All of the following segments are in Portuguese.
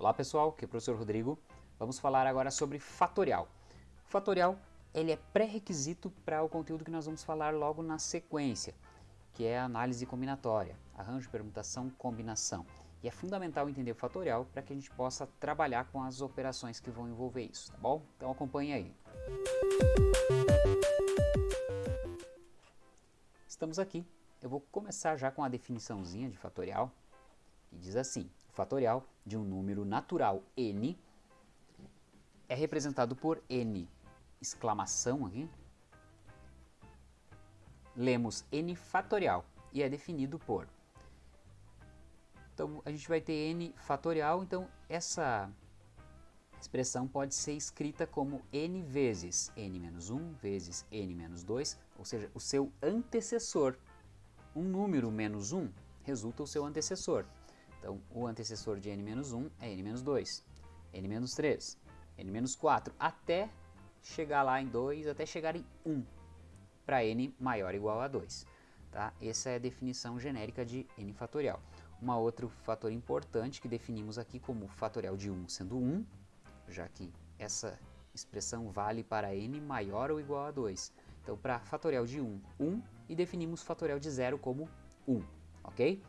Olá pessoal, aqui é o professor Rodrigo. Vamos falar agora sobre fatorial. O fatorial ele é pré-requisito para o conteúdo que nós vamos falar logo na sequência, que é a análise combinatória, arranjo, permutação, combinação. E é fundamental entender o fatorial para que a gente possa trabalhar com as operações que vão envolver isso, tá bom? Então acompanhe aí. Estamos aqui. Eu vou começar já com a definiçãozinha de fatorial, que diz assim, fatorial de um número natural n é representado por n exclamação aqui, lemos n fatorial e é definido por. Então a gente vai ter n fatorial, então essa expressão pode ser escrita como n vezes n menos 1 vezes n menos 2, ou seja, o seu antecessor. Um número menos 1 resulta o seu antecessor. Então, o antecessor de n-1 é n-2, n-3, n-4, até chegar lá em 2, até chegar em 1, para n maior ou igual a 2. Tá? Essa é a definição genérica de n fatorial. Um outro fator importante que definimos aqui como fatorial de 1 sendo 1, já que essa expressão vale para n maior ou igual a 2. Então, para fatorial de 1, 1, e definimos fatorial de 0 como 1, ok?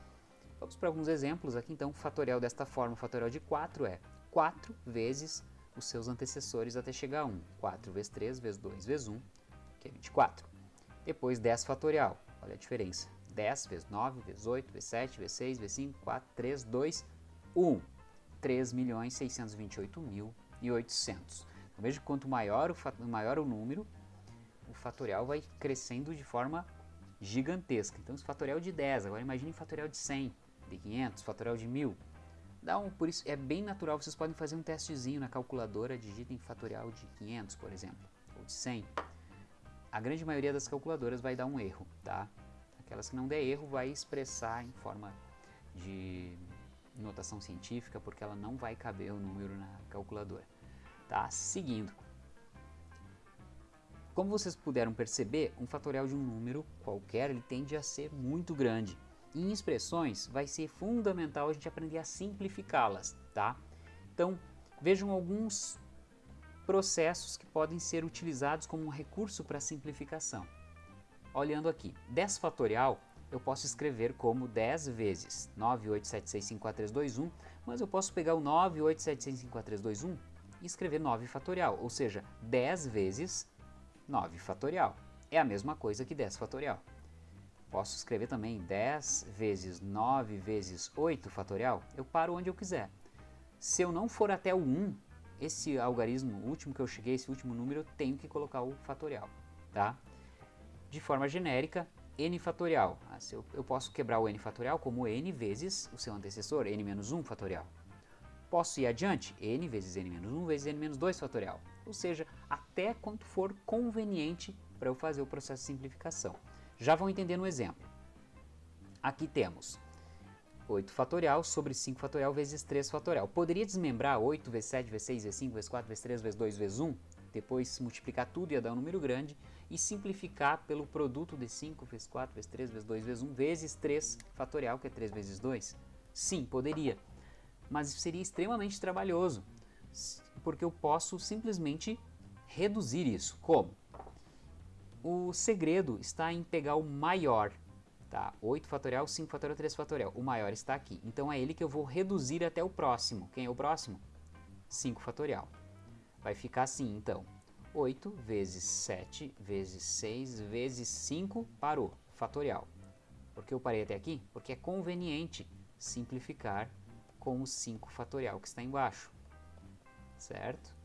Vamos para alguns exemplos aqui, então, fatorial desta forma, fatorial de 4 é 4 vezes os seus antecessores até chegar a 1. 4 vezes 3 vezes 2 vezes 1, que é 24. Depois 10 fatorial, olha a diferença. 10 vezes 9 vezes 8 vezes 7 vezes 6 vezes 5, 4, 3, 2, 1. 3.628.800. Então veja que quanto maior o, maior o número, o fatorial vai crescendo de forma gigantesca. Então, esse fatorial de 10, agora imagine fatorial de 100 de 500, fatorial de 1000. Dá um, por isso é bem natural, vocês podem fazer um testezinho na calculadora, digitem fatorial de 500, por exemplo, ou de 100. A grande maioria das calculadoras vai dar um erro, tá? Aquelas que não der erro vai expressar em forma de notação científica, porque ela não vai caber o número na calculadora. Tá? Seguindo. Como vocês puderam perceber, um fatorial de um número qualquer ele tende a ser muito grande. Em expressões, vai ser fundamental a gente aprender a simplificá-las, tá? Então, vejam alguns processos que podem ser utilizados como um recurso para simplificação. Olhando aqui, 10 fatorial eu posso escrever como 10 vezes 987654321, mas eu posso pegar o 987654321 e escrever 9 fatorial, ou seja, 10 vezes 9 fatorial. É a mesma coisa que 10 fatorial. Posso escrever também 10 vezes 9 vezes 8 fatorial, eu paro onde eu quiser. Se eu não for até o 1, esse algarismo último que eu cheguei, esse último número, eu tenho que colocar o fatorial, tá? De forma genérica, n fatorial. Ah, eu, posso quebrar o n fatorial como n vezes o seu antecessor, n menos 1 fatorial. Posso ir adiante, n vezes n menos 1 vezes n menos 2 fatorial. Ou seja, até quanto for conveniente para eu fazer o processo de simplificação. Já vão entender no exemplo. Aqui temos 8 fatorial sobre 5 fatorial vezes 3 fatorial. Poderia desmembrar 8 vezes 7 vezes 6 vezes 5 vezes 4 vezes 3 vezes 2 vezes 1, depois multiplicar tudo e ia dar um número grande, e simplificar pelo produto de 5 vezes 4 vezes 3 vezes 2 vezes 1 vezes 3 fatorial, que é 3 vezes 2? Sim, poderia. Mas seria extremamente trabalhoso, porque eu posso simplesmente reduzir isso. Como? O segredo está em pegar o maior, tá? 8 fatorial, 5 fatorial, 3 fatorial. O maior está aqui. Então é ele que eu vou reduzir até o próximo. Quem é o próximo? 5 fatorial. Vai ficar assim, então. 8 vezes 7 vezes 6 vezes 5, parou, fatorial. Por que eu parei até aqui? Porque é conveniente simplificar com o 5 fatorial que está embaixo, certo?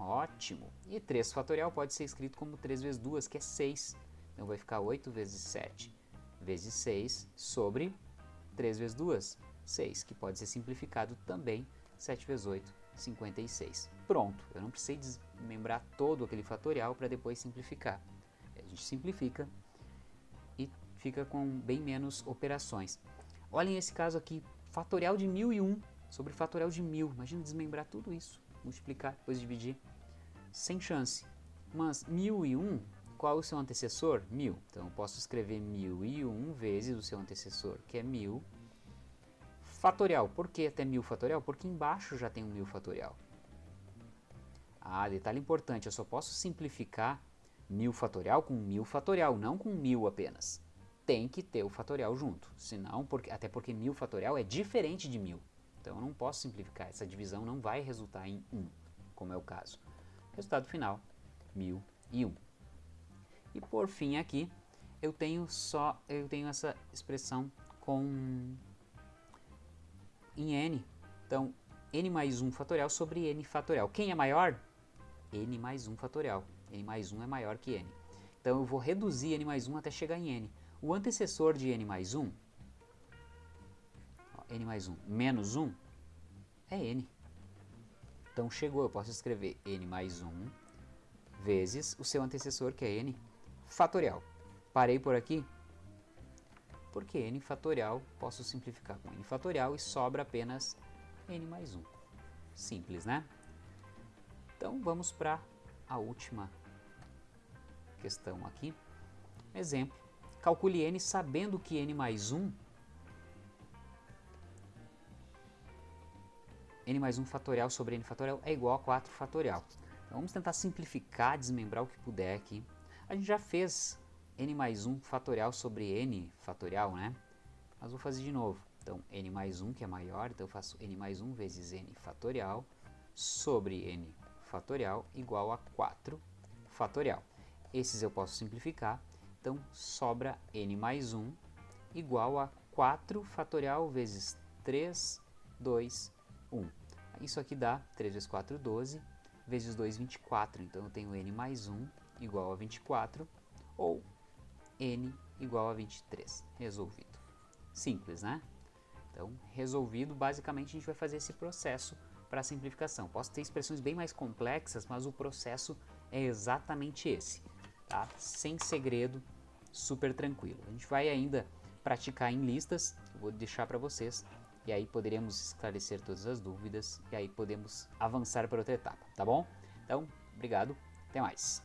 Ótimo. E 3 fatorial pode ser escrito como 3 vezes 2, que é 6. Então vai ficar 8 vezes 7 vezes 6 sobre 3 vezes 2, 6, que pode ser simplificado também 7 vezes 8, 56. Pronto, eu não precisei desmembrar todo aquele fatorial para depois simplificar. A gente simplifica e fica com bem menos operações. Olhem esse caso aqui, fatorial de 1001 sobre fatorial de 1000. Imagina desmembrar tudo isso multiplicar, depois dividir, sem chance. Mas 1001, qual é o seu antecessor? 1000. Então eu posso escrever 1001 vezes o seu antecessor, que é 1000, Fatorial. Por que até mil fatorial? Porque embaixo já tem um mil fatorial. Ah, detalhe importante, eu só posso simplificar mil fatorial com mil fatorial, não com mil apenas. Tem que ter o fatorial junto, senão, porque, até porque mil fatorial é diferente de mil. Então eu não posso simplificar, essa divisão não vai resultar em 1, como é o caso. Resultado final, 1001. E por fim aqui, eu tenho só, eu tenho essa expressão com em n. Então, n mais 1 fatorial sobre n fatorial. Quem é maior? n mais 1 fatorial. n mais 1 é maior que n. Então, eu vou reduzir n mais 1 até chegar em n. O antecessor de n mais 1, ó, n mais 1 menos 1, é n. Então, chegou, eu posso escrever n mais 1 vezes o seu antecessor, que é n fatorial. Parei por aqui, porque n fatorial posso simplificar com n fatorial e sobra apenas n mais 1. Simples, né? Então vamos para a última questão aqui. Exemplo, calcule n sabendo que n mais 1 n mais 1 fatorial sobre n fatorial é igual a 4 fatorial. Então vamos tentar simplificar, desmembrar o que puder aqui. A gente já fez n mais 1 fatorial sobre n fatorial, né? Mas vou fazer de novo. Então, n mais 1, que é maior, então eu faço n mais 1 vezes n fatorial sobre n fatorial igual a 4 fatorial. Esses eu posso simplificar, então sobra n mais 1 igual a 4 fatorial vezes 3, 2, 1. Isso aqui dá 3 vezes 4, 12, vezes 2, 24. Então eu tenho n mais 1 igual a 24, ou n igual a 23. Resolvido. Simples, né? Então, resolvido, basicamente a gente vai fazer esse processo para simplificação. Posso ter expressões bem mais complexas, mas o processo é exatamente esse, tá? Sem segredo, super tranquilo. A gente vai ainda praticar em listas, vou deixar para vocês, e aí poderemos esclarecer todas as dúvidas e aí podemos avançar para outra etapa, tá bom? Então, obrigado, até mais!